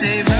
Dave